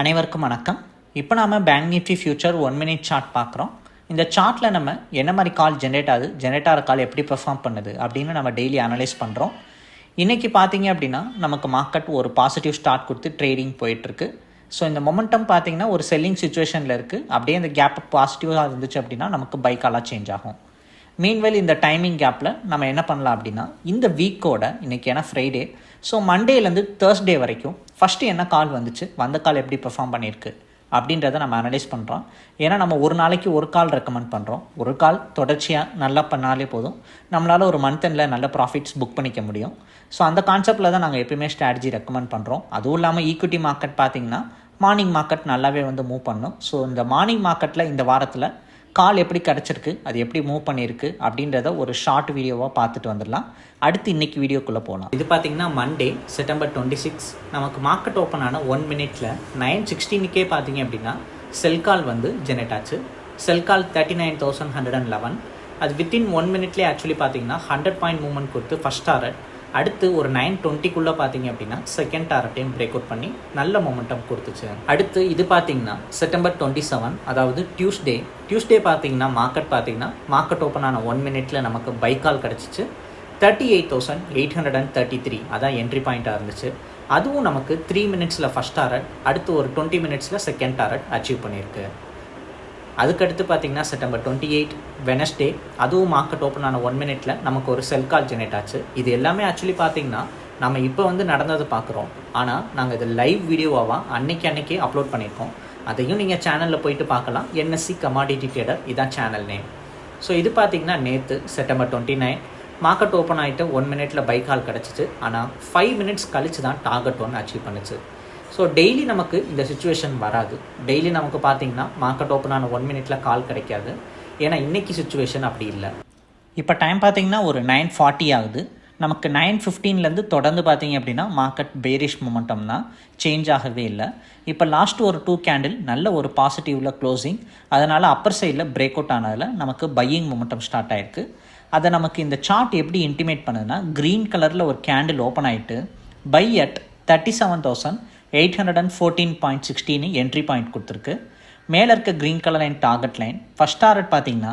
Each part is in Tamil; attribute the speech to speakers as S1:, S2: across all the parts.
S1: அனைவருக்கும் வணக்கம். இப்போ நாம் bank nifty future one minute chart பார்க்குறோம். இந்த சார்ட்டில் நம்ம என்ன மாதிரி கால் ஜென்ரேட் ஆகுது ஜென்ரேட் ஆகிற கால் எப்படி பெர்ஃபார்ம் பண்ணுது அப்படின்னு நம்ம டெய்லி அனலைஸ் பண்ணுறோம் இன்றைக்கி பார்த்தீங்க அப்படின்னா நமக்கு மார்க்கெட் ஒரு பாசிட்டிவ் ஸ்டார்ட் கொடுத்து ட்ரேடிங் போயிட்டுருக்கு. ஸோ இந்த மொமெண்டம் பார்த்தீங்கன்னா ஒரு செல்லிங் சுச்சுவேஷனில் இருக்குது அப்படியே அந்த கேப் பாசிட்டிவாக இருந்துச்சு அப்படின்னா நமக்கு பைக்காலாக சேஞ்ச் ஆகும். மீன்வெல் இந்த டைமிங் கேப்பில் நம்ம என்ன பண்ணலாம் அப்படின்னா இந்த வீக்கோட இன்றைக்கி ஏன்னா ஃப்ரைடே ஸோ மண்டேலேருந்து தேர்ஸ்டே வரைக்கும் ஃபஸ்ட்டு என்ன கால் வந்துச்சு? வந்த கால் எப்படி பெர்ஃபார்ம் பண்ணியிருக்கு? அப்படின்றத நம்ம அனலைஸ் பண்ணுறோம் ஏன்னா நம்ம ஒரு நாளைக்கு ஒரு கால் ரெக்கமெண்ட் பண்ணுறோம் ஒரு கால் தொடர்ச்சியாக நல்லா பண்ணாலே போதும். நம்மளால் ஒரு மந்த் எண்டில் நல்ல ப்ராஃபிட்ஸ் புக் பண்ணிக்க முடியும். ஸோ அந்த கான்செப்டில் தான் நாங்கள் எப்பயுமே ஸ்ட்ராட்டஜி ரெக்கமெண்ட் பண்ணுறோம் அதுவும் இல்லாமல் ஈக்விட்டி மார்க்கெட் பார்த்திங்கன்னா மார்னிங் மார்க்கெட் நல்லாவே வந்து மூவ் பண்ணும். ஸோ இந்த மார்னிங் மார்க்கெட்டில் இந்த வாரத்தில் கால் எப்படி கிடச்சிருக்கு அது எப்படி மூவ் பண்ணியிருக்கு அப்படின்றத ஒரு ஷார்ட் வீடியோவாக பார்த்துட்டு வந்துடலாம். அடுத்து இன்னைக்கு வீடியோக்குள்ளே போகலாம் இது பார்த்தீங்கன்னா மண்டே செப்டம்பர் டுவெண்ட்டி சிக்ஸ் நமக்கு மார்க்கெட் ஓப்பன் ஆன ஒன் மினிட்ல நைன் சிக்ஸ்டீனுக்கே பார்த்தீங்க அப்படின்னா செல் கால் வந்து ஜெனரேட் ஆச்சு. Sell call thirty nine thousand hundred and eleven அது வித்தின் ஒன் மினிட்லேயே ஆக்சுவலி பார்த்தீங்கன்னா ஹண்ட்ரட் பாயிண்ட் மூவ்மெண்ட் கொடுத்து ஃபஸ்ட் டாரட் அடுத்து ஒரு நைன் டுவெண்ட்டிக்குள்ளே பார்த்தீங்க அப்படின்னா செகண்ட் டாரட்டையும் பிரேக் அவுட் பண்ணி நல்ல மொமெண்டம் கொடுத்துச்சு. அடுத்து இது பார்த்தீங்கன்னா செப்டம்பர் டுவெண்ட்டி செவன் அதாவது டியூஸ்டே டியூஸ்டே பார்த்தீங்கன்னா மார்க்கெட் பார்த்தீங்கன்னா மார்க்கெட் ஓப்பன் ஆன ஒன் மினிட்ல நமக்கு பைக்கால் கிடச்சிச்சு. Thirty eight thousand eight hundred and thirty three அதான் என்ட்ரி பாயிண்ட்டாக இருந்துச்சு. அதுவும் நமக்கு த்ரீ மினிட்ஸில் ஃபஸ்ட் டாரட் அடுத்து ஒரு டுவெண்ட்டி மினிட்ஸில் செகண்ட் டாரட் அச்சீவ் பண்ணியிருக்கு. அதுக்கடுத்து பார்த்தீங்கன்னா செப்டம்பர் டுவெண்ட்டி எயிட் வெனஸ்டே அதுவும் மார்க்கெட் ஓப்பன் ஆன ஒன் மினிட்ல நமக்கு ஒரு செல் கால் ஜெனரேட் ஆச்சு. இது எல்லாமே ஆக்சுவலி பார்த்தீங்கன்னா நம்ம இப்போ வந்து நடந்ததை பார்க்குறோம் ஆனால் நாங்கள் இது லைவ் வீடியோவாக அன்னைக்கு அன்னைக்கே அப்லோட் பண்ணியிருக்கோம். அதையும் நீங்கள் சேனலில் போயிட்டு பார்க்கலாம். என்எஸ்சி கமாடிட்டி ட்ரேடர் இதான் சேனல் நேம் ஸோ இது பார்த்தீங்கன்னா நேற்று September twenty nine market open ஆகிட்டு ஒன் மினிட்ல பைக் கால் கிடச்சிச்சு. ஆனால் ஃபைவ் மினிட்ஸ் கழிச்சு தான் டார்கெட் ஒன் அச்சீவ் பண்ணுச்சு. ஸோ டெய்லி நமக்கு இந்த சுச்சுவேஷன் வராது. டெய்லி நமக்கு பார்த்தீங்கன்னா மார்க்கெட் ஓப்பன் ஆன ஒன் மினிட்டில் கால் கிடைக்காது. ஏன்னா இன்றைக்கி சுச்சுவேஷன் அப்படி இல்லை. இப்போ டைம் பார்த்தீங்கன்னா ஒரு நைன் ஃபார்ட்டி ஆகுது. நமக்கு நைன் ஃபிஃப்டீன்லேருந்து தொடர்ந்து பார்த்தீங்க அப்படின்னா மார்க்கெட் பேரிஷ் மொமெண்டம் தான். சேஞ்ச் ஆகவே இல்லை. இப்போ லாஸ்ட் ஒரு டூ கேண்டில் நல்ல ஒரு பாசிட்டிவில் க்ளோசிங் அதனால் அப்பர் சைடில் பிரேக் அவுட் ஆனதில் நமக்கு பையிங் மொமெண்டம் ஸ்டார்ட் ஆயிருக்கு. அதை நமக்கு இந்த சார்ட் எப்படி இன்டிமேட் பண்ணுதுன்னா க்ரீன் கலரில் ஒரு கேண்டில் ஓப்பன் ஆகிட்டு by at thirty seven thousand eight hundred and fourteen point sixteen entry point கொடுத்துருக்கு. மேலே இருக்க green colour line target line first target பார்த்தீங்கன்னா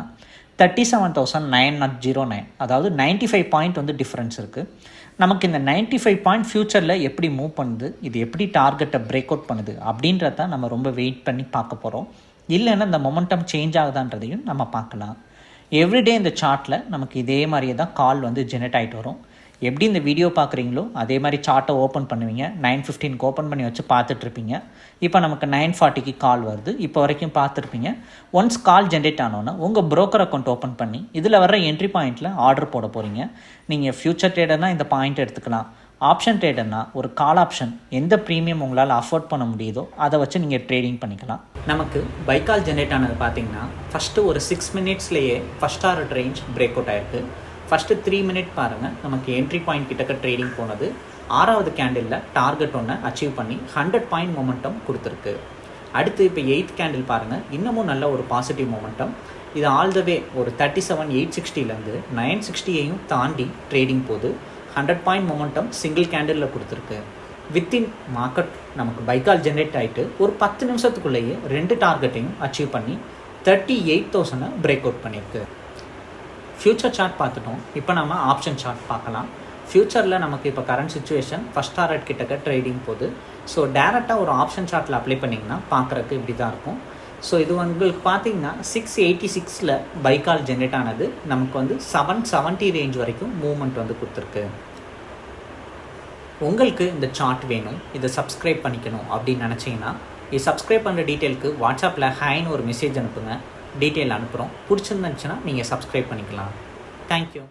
S1: thirty seven thousand nine naught zero nine அதாவது நைன்ட்டி ஃபைவ் பாயிண்ட் வந்து டிஃப்ரென்ஸ் இருக்குது நமக்கு இந்த நைன்ட்டி ஃபைவ் பாயிண்ட் ஃப்யூச்சரில் எப்படி மூவ் பண்ணுது இது எப்படி டார்கெட்டை பிரேக் அவுட் பண்ணுது அப்படின்றத நம்ம ரொம்ப வெயிட் பண்ணி பார்க்க போகிறோம் இல்லைன்னா இந்த மொமெண்டம் சேஞ்ச் ஆகுதான்றதையும் நம்ம பார்க்கலாம். எவ்ரிடே இந்த சார்ட்டில் நமக்கு இதே மாதிரியே தான் கால் வந்து ஜெனரேட் ஆகிட்டு வரும். எப்படி இந்த வீடியோ பார்க்குறீங்களோ அதே மாதிரி சார்ட்டை ஓப்பன் பண்ணுவீங்க. நைன் ஃபிஃப்டீனுக்கு ஓப்பன் பண்ணி வச்சு பார்த்துட்ருப்பீங்க. இப்போ நமக்கு நைன் ஃபார்ட்டிக்கு கால் வருது. இப்போ வரைக்கும் பார்த்துருப்பீங்க ஒன்ஸ் கால் ஜென்ரேட் ஆனோன்னா உங்கள் ப்ரோக்கர் அக்கௌண்ட் ஓப்பன் பண்ணி இதில் வர என்ட்ரி பாயிண்ட்டில் ஆர்டர் போட போகிறீங்க நீங்கள் ஃப்யூச்சர் ட்ரேடர்னால் இந்த பாயிண்ட் எடுத்துக்கலாம். ஆப்ஷன் ட்ரேடர்னா ஒரு கால் ஆப்ஷன் எந்த ப்ரீமியம் உங்களால் அஃபோர்ட் பண்ண முடியுதோ அதை வச்சு நீங்கள் ட்ரேடிங் பண்ணிக்கலாம். நமக்கு பைக்கால் ஜென்ரேட் ஆனது பார்த்தீங்கன்னா ஃபஸ்ட்டு ஒரு six மினிட்ஸ்லேயே first order range break out ஆயிருக்கு. ஃபஸ்ட்டு த்ரீ மினிட் பாருங்கள் நமக்கு என்ட்ரி பாயிண்ட் கிட்டக்க ட்ரேடிங் போனது. ஆறாவது கேண்டிலில் டார்கெட் ஒன்று அச்சீவ் பண்ணி ஹண்ட்ரட் பாயிண்ட் மொமெண்டம் கொடுத்துருக்கு. அடுத்து இப்போ எயித் கேண்டில் பாருங்கள் இன்னமும் நல்ல ஒரு பாசிட்டிவ் மொமெண்டம் இது ஆல் த வே ஒரு தேர்ட்டி செவன் எயிட் சிக்ஸ்டிலேருந்து நைன் சிக்ஸ்டியையும் தாண்டி ட்ரேடிங் போது ஹண்ட்ரட் பாயிண்ட் மொமெண்டம் சிங்கிள் கேண்டிலில் கொடுத்துருக்கு. வித்தின் மார்க்கெட் நமக்கு பைக்கால் ஜென்ரேட் ஆகிட்டு ஒரு பத்து நிமிஷத்துக்குள்ளேயே ரெண்டு டார்கெட்டையும் அச்சீவ் பண்ணி தேர்ட்டி எயிட் தௌசண்டை பிரேக் அவுட் பண்ணியிருக்கு ஃப்யூச்சர் சார்ட் பார்த்துட்டோம். இப்போ நம்ம ஆப்ஷன் சார்ட் பார்க்கலாம். ஃப்யூச்சரில் நமக்கு இப்போ கரண்ட் சுச்சுவேஷன் ஃபஸ்ட் டாரட் கிட்டக்க ட்ரேடிங் போகுது. ஸோ டேரெக்டாக ஒரு ஆப்ஷன் சார்ட்டில் அப்ளை பண்ணிங்கன்னா பார்க்குறக்கு இப்படி தான் இருக்கும். ஸோ இது உங்களுக்கு பார்த்தீங்கன்னா சிக்ஸ் எயிட்டி சிக்ஸில் பைக்கால் ஜென்ரேட் ஆனது நமக்கு வந்து செவன் செவன்ட்டி ரேஞ்ச் வரைக்கும் மூவ்மெண்ட் வந்து கொடுத்துருக்கு. உங்களுக்கு இந்த சார்ட் வேணும். இதை சப்ஸ்கிரைப் பண்ணிக்கணும் அப்படின்னு நினச்சிங்கன்னா இது சப்ஸ்கிரைப் பண்ணுற டீட்டெயிலுக்கு வாட்ஸ்அப்பில் ஹேன்னு ஒரு மெசேஜ் அனுப்புங்க. டீட்டெயில் அனுப்புகிறோம் பிடிச்சிருந்துச்சுன்னா நீங்கள் சப்ஸ்கிரைப் பண்ணிக்கலாம். தேங்க்யூ